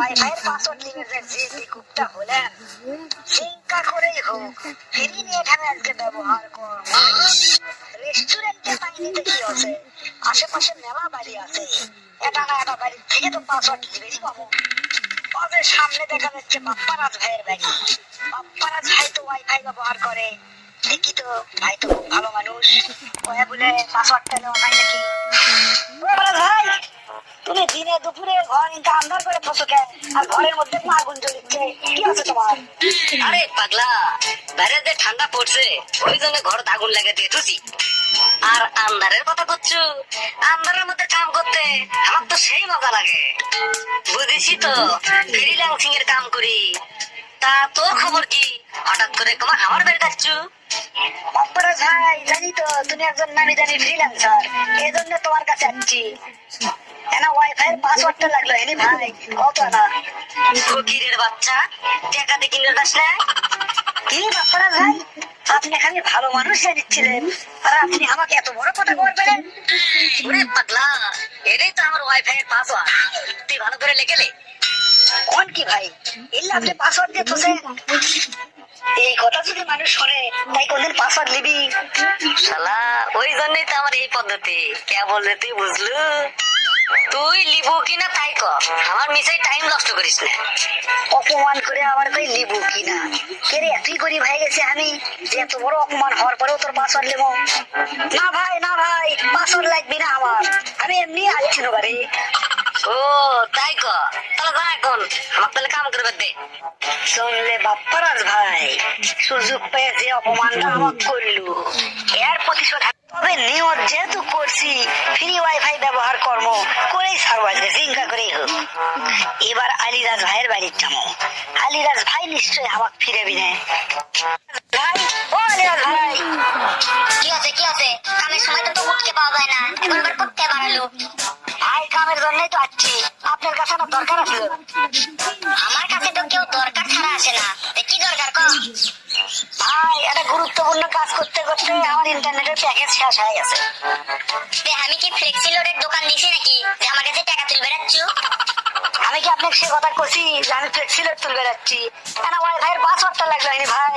Wifi password লিমিটের যে বিকুপটা হলেন চিন্তা করেই হোক, ফ্রি নিয়ে এখানে আজকে ব্যবহার করব। রেস্টুরেন্টে পাইনিতে কি আছে? আশেপাশে মেলা বাড়ি আছে। এটা না, এটা বাড়ির থেকে তো পাসওয়ার্ড লিবেই পাবো। তবে সামনে দেখা যাচ্ছে বাপ্পারাজ ভাইয়ের বাড়ি। বাপ্পারাজ ভাই তো ওয়াইফাই ব্যবহার করে। দেখি তো, ভাই তো খুব ভালো মানুষ। কয়ে বলে পাসওয়ার্ডটা নেওয়া হয় নাকি? ভাই! তুমি দিনে দুপুরে ঘর ইনকা আন্ধার করে বসো কেন আর ঘরের মধ্যে আগুন জ্বলিচ্ছে কি আছে তোমার? আরে পাগলা বাইরে যে ঠান্ডা পড়ছে। ওই জন্য ঘর আগুন লাগা দিয়ে আর আন্ধারের কথা করছ আন্ধারের মধ্যে কাম করতে আমার তো সেই মজা লাগে। বুঝেছি তো ফ্রিল্যান্সিং এর কাম করি। তা তোর খবর কি? হঠাৎ করে তোমার আমার বাড়ি যাচ্ছু বাপ্পারাজ ভাই জানি তো তুমি একজন নামি জানি ফ্রিল্যান্সার এই জন্য তোমার কাছে আসছি। এনা ওয়াইফাই এর পাসওয়ার্ডটা লাগল? এনি ভাই কত না? ফকিরের বাচ্চা টাকা কিনে দাস না? কি বাপ্পারাজ ভাই আপনি খালি ভালো মানুষ জানিচ্ছিলেন আর আপনি আমাকে এত বড় কথা বলবেন? ওরে পাগলা এটাই তো আমার ওয়াইফাই এর পাসওয়ার্ড তুই ভালো করে লেখেলে কোন কি ভাই? এলে আপনি পাসওয়ার্ড দিয়ে থুসেন এই কথা যদি মানুষ শোনে তাই কোনদিন পাসওয়ার্ড নিবি। শালা ওই জন্যই তো আমার এই পদ্ধতি। কে বললে তুই বুঝলু? তুই লিবু কিনা তাই ক। আমার মিসাই টাইম নষ্ট করিস না। অপমান করে আবার কই লিবু কিনা? কে রে তুই করি ভাই গেছে আমি যে এত বড় অপমান হওয়ার পরেও তোর পাসওয়ার্ড নেব না ভাই না ভাই পাসওয়ার্ড লাগবি না আমার। আমি এমনি আসছি বাড়ি। ও তাই ক। তাহলে যা এখন। আমার তাহলে কাম করবে দে। শুনলে বাপ্পারাজ ভাই সুযোগ পেয়ে যে অপমানটা আমার করলু। এর প্রতিশোধ তবে নিয়ত যেহেতু করছি ফ্রি ওয়াইফাই ব্যবহার কর্ম করেই আজকে চিন্তা করেই হোক। এবার আলিরাজ ভাইয়ের বাড়ির যাব আলিরাজ ভাই নিশ্চয়ই আমাকে ফিরে বিনে ভাই ও আলিরাজ ভাই। কি আছে কি আছে কামের সময় তো উঠতে পাওয়া যায় না। এখন আবার করতে বাড়ালো ভাই কামের জন্যই তো আসছি। আপনার কাছে আমার দরকার আছে। আমার কাছে তো কেউ দরকার ছাড়া আসে না। কি দরকার ক ভাই একটা গুরুত্বপূর্ণ কাজ করতে করতে আমার ইন্টারনেটের প্যাকেজ শেষ হয়ে গেছে। আমি কি ফ্লেক্সি লোডের দোকান দিছি নাকি? যে আমার কাছে টাকা তুলবে রাখছো আমি কি আপনাকে সে কথা করছি যে আমি ফ্লেক্সিলেট তুলবে যাচ্ছি কেন ওয়াইফাই এর পাসওয়ার্ডটা লাগল হয়নি ভাই?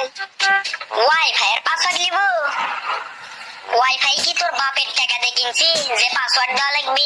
ওয়াইফাই এর পাসওয়ার্ড নিব ওয়াইফাই কি তোর বাপের টাকাতে কিনছি? যে পাসওয়ার্ড দেওয়া লাগবে?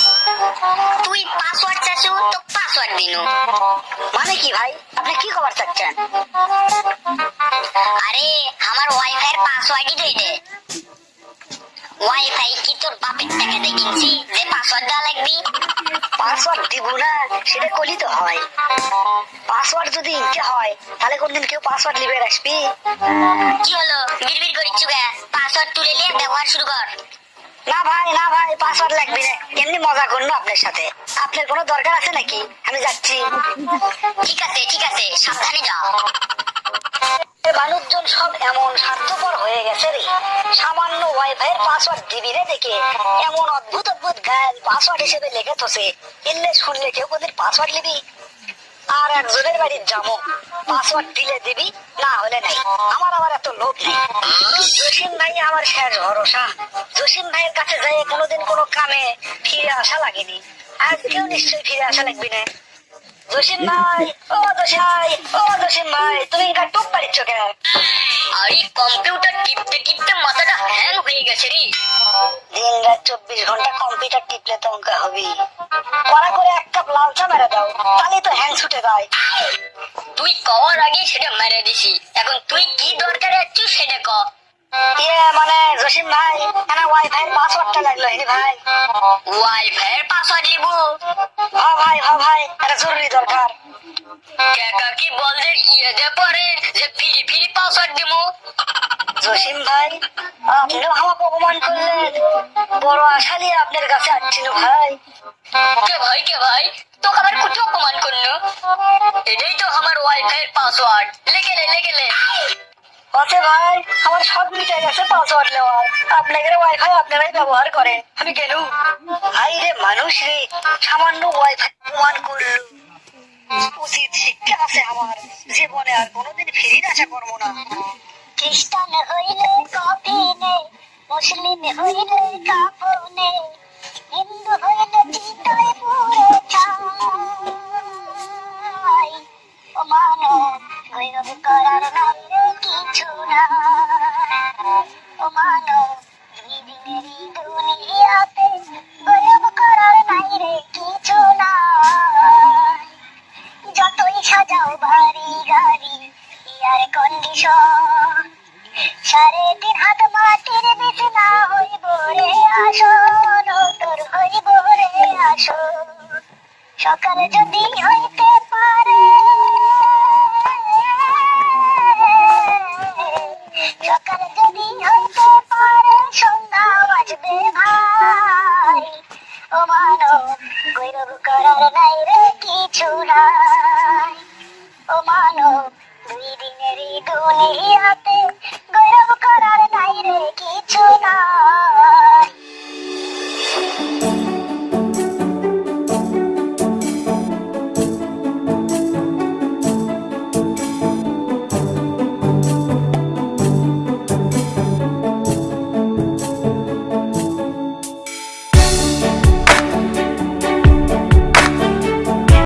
তুই পাসওয়ার্ড চাচ্ছু তো পাসওয়ার্ড দিনু। মানে কি ভাই? আপনি কি কভার চাচ্ছেন? আরে আমার ওয়াইফাই এর পাসওয়ার্ডই দই দে। ওয়াইফাই কি তোর বাপের টাকাতে কিনছি যে পাসওয়ার্ড দেওয়া লাগবে। পাসওয়ার্ড দিব না সেটা করলেই তো হয়। পাসওয়ার্ড যদি ইনকে হয় তাহলে কোনদিন কেউ পাসওয়ার্ড লিবে আসবি। কি হলো? বিড়বিড় করিচ্ছু গে পাসওয়ার্ড তুলে নিয়ে ব্যবহার শুরু কর। না ভাই না ভাই পাসওয়ার্ড লাগবে না এমনি মজা করল আপনার সাথে? আপনার কোনো দরকার আছে নাকি? আমি যাচ্ছি। ঠিক আছে ঠিক আছে সাবধানে যাও। মানুষজন সব এমন স্বার্থপর হয়ে গেছে রে। সামান্য ওয়াইফাই পাসওয়ার্ড দিবি রে দেখে। এমন অদ্ভুত অদ্ভুত গাল পাসওয়ার্ড হিসেবে লেখে তোসে এলে শুনলে কেউ কোনদিন পাসওয়ার্ড নিবি? আর একজনের বাড়ির যাব। পাসওয়ার্ড দিলে দিবি, না হলে নাই। আমার আবার এত লোভ নেই। জসিম ভাই আমার শেষ ভরসা। জসিম ভাইয়ের কাছে যাই কোনোদিন কোনো কামে ফিরে আসা লাগেনি। আর কেউ নিশ্চয়ই ফিরে আসা লাগবি না। জসিম ভাই ও জসিম ও জসিম ভাই তুমি এটা টুপ পারিচ্ছ কেন? আরে কম্পিউটার টিপতে টিপতে মাথাটা হ্যাং হয়ে গেছে রে। দিন রাত চব্বিশ ঘণ্টা কম্পিউটার টিপলে তো অঙ্কা হবি কড়া করে এক কাপ লাল চা মেরে দাও তাহলে তো হ্যাং ছুটে যায়। তুই কওয়ার আগে সেটা মেরে দিছি। এখন তুই কি দরকারে আছিস সেটা ক। ইয়ে মানে জসিম ভাই এনা ওয়াইফাই পাসওয়ার্ডটা লাগল হ্যাঁ ভাই। ওয়াইফাই এর পাসওয়ার্ড লিব? হ ভাই হ ভাই এটা জরুরি দরকার। কাকা কি বল ইয়ে দে পরে যে ফিরি ফিরি পাসওয়ার্ড দিমু? জসিম ভাই আপনিও আমাকে অপমান করলেন বড় আশা নিয়ে আপনার কাছে আসছিল ভাই। কে ভাই কে ভাই? তোকে আবার কুটি অপমান করল? এটাই তো আমার ওয়াইফাই এর পাসওয়ার্ড লেগে লেগে ভাই, আমার সব মিটে গেছে পাসওয়ার্ড নেওয়ার। আপনাদের ওয়াইফাই আপনারাই ব্যবহার করেন। আমি গেলু। হাই রে মানুষ রে, সামান্য ওয়াইফাই প্রমাণ করল। উচিত শিক্ষা আছে আমার। জীবনে আর কোনোদিন ফেরির আশা করব না। খ্রিস্টান হইলে কফি নেই মুসলিম হইলে কাপড় নেই হিন্দু হইলে চিতই পুরে ছাই সকাল যদি হইতে পারে। সকাল যদি হইতে পারে, সন্ধ্যা বাজবে ভাই। ও মানব, গৌরব করার নাই রে কিছু নাই। ও মানব, দুই দিনের দুনিয়াতে গৌরব করার নাই রে কিছু নাই।